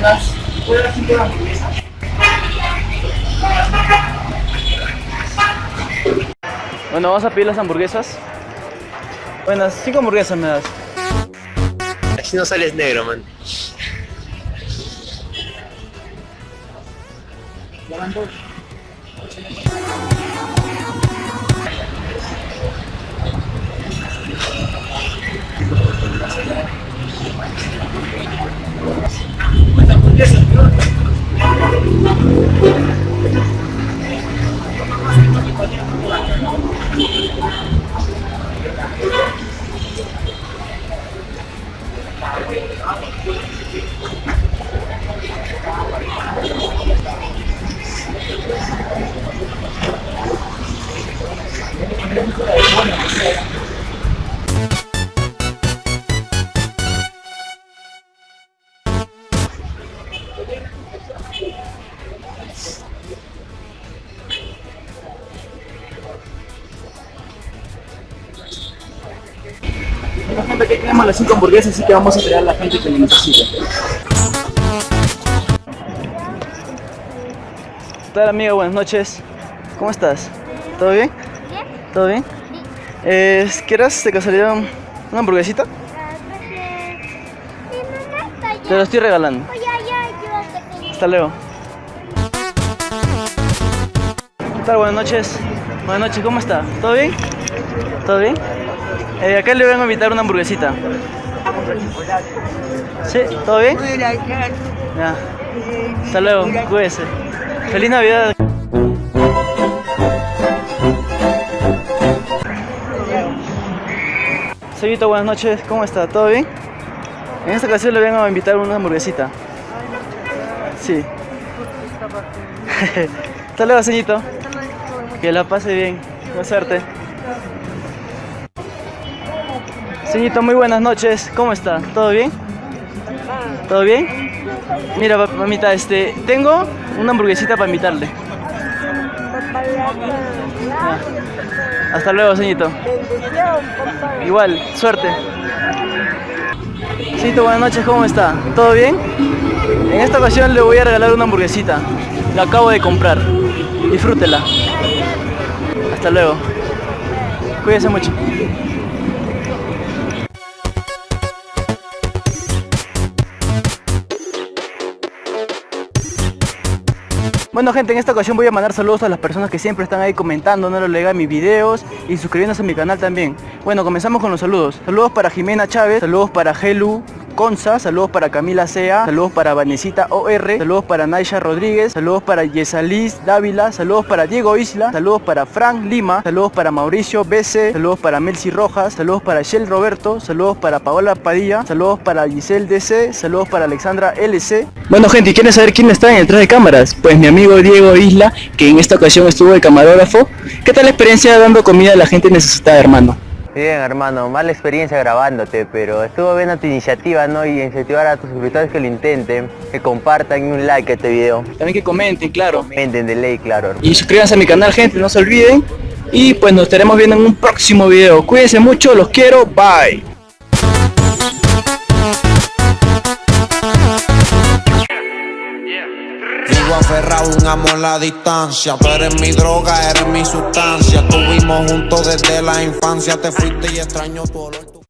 buenas. ¿Puedo dar cinco hamburguesas? Bueno, vamos a pedir las hamburguesas. Buenas, cinco hamburguesas me das. Así no sales negro, man. Bueno, gente, aquí tenemos las cinco hamburguesas, así que vamos a pedir a la gente que lo necesite. ¿Qué tal, amiga? Buenas noches. ¿Cómo estás? ¿Todo bien? ¿Bien? ¿Todo bien? Eh, ¿Quieres de casualidad un- una hamburguesita? Ah. Te lo estoy regalando. Hasta luego. ¿Qué tal? Buenas noches. Buenas noches, ¿cómo está? ¿Todo bien? ¿Todo bien? Eh, acá le vengo a invitar una hamburguesita. ¿Sí? ¿Todo bien? Ya. Hasta luego, cuídese. Feliz Navidad. Señorita, buenas noches. ¿Cómo está? ¿Todo bien? En esta ocasión le vengo a invitar una hamburguesita. Sí. Hasta luego, señorito. Que la pase bien. Buena suerte. Señorito, muy buenas noches. ¿Cómo está? ¿Todo bien? ¿Todo bien? Mira, mamita, este, tengo una hamburguesita para invitarle. Hasta luego, señorito. Igual, suerte. Señorito, buenas noches, ¿cómo está? ¿Todo bien? En esta ocasión le voy a regalar una hamburguesita. La acabo de comprar. Disfrútela. Hasta luego. Cuídese mucho. Bueno gente, en esta ocasión voy a mandar saludos a las personas que siempre están ahí comentando, no les mis videos y suscribiéndose a mi canal también. Bueno, comenzamos con los saludos. Saludos para Jimena Chávez, saludos para Helu Conza, saludos para Camila Sea, saludos para Vanesita OR, saludos para Naisha Rodríguez, saludos para Yesalis Dávila, saludos para Diego Isla, saludos para Frank Lima, saludos para Mauricio BC, saludos para Melcy Rojas, saludos para Shell Roberto, saludos para Paola Padilla, saludos para Giselle DC, saludos para Alexandra LC. Bueno gente, ¿y quieren saber quién está en el detrás de cámaras? Pues mi amigo Diego Isla, que en esta ocasión estuvo de camarógrafo. ¿Qué tal la experiencia dando comida a la gente necesitada, hermano? Bien, hermano, mala experiencia grabándote, pero estuvo bien tu iniciativa, ¿no? Y incentivar a tus suscriptores que lo intenten, que compartan y un like a este video. También que comenten, claro. Comenten de ley, claro. hermano. Y suscríbanse a mi canal, gente, no se olviden. Y pues nos estaremos viendo en un próximo video. Cuídense mucho, los quiero, bye. Aferrado, un amor a la distancia. Tú eres mi droga, eres mi sustancia. Estuvimos juntos desde la infancia. Te fuiste y extraño tu olor.